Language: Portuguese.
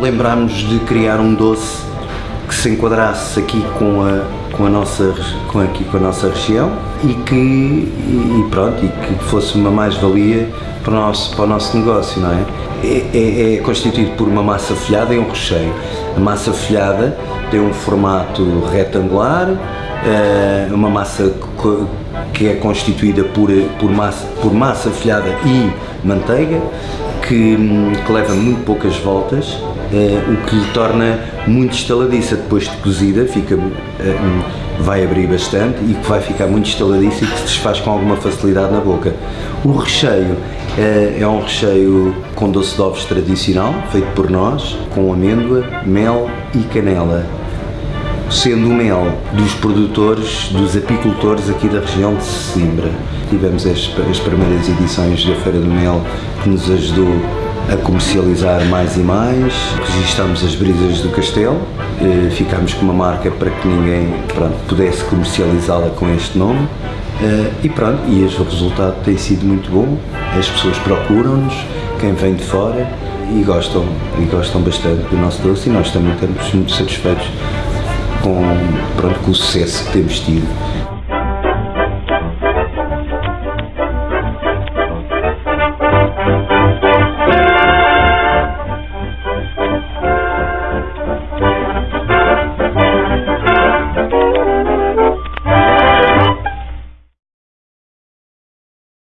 lembrámos de criar um doce que se enquadrasse aqui com a, com a, nossa, com aqui, com a nossa região e que, e pronto, e que fosse uma mais-valia para, o nosso, para o nosso negócio, não é? É, é, é constituído por uma massa folhada e um recheio. A massa folhada tem um formato retangular, é uma massa que é constituída por, por, massa, por massa folhada e manteiga, que, que leva muito poucas voltas, o que lhe torna muito estaladiça depois de cozida, fica, é, vai abrir bastante e que vai ficar muito estaladiça e que se desfaz com alguma facilidade na boca. O recheio é, é um recheio com doce de ovos tradicional, feito por nós, com amêndoa, mel e canela sendo o mel dos produtores, dos apicultores aqui da região de Sesimbra. Tivemos as, as primeiras edições da Feira do Mel que nos ajudou a comercializar mais e mais, registamos as brisas do castelo, ficámos com uma marca para que ninguém pronto, pudesse comercializá-la com este nome. Eh, e pronto, e o resultado tem sido muito bom, as pessoas procuram-nos, quem vem de fora e gostam, e gostam bastante do nosso doce e nós também estamos muito satisfeitos com, pronto, com o sucesso que temos tido.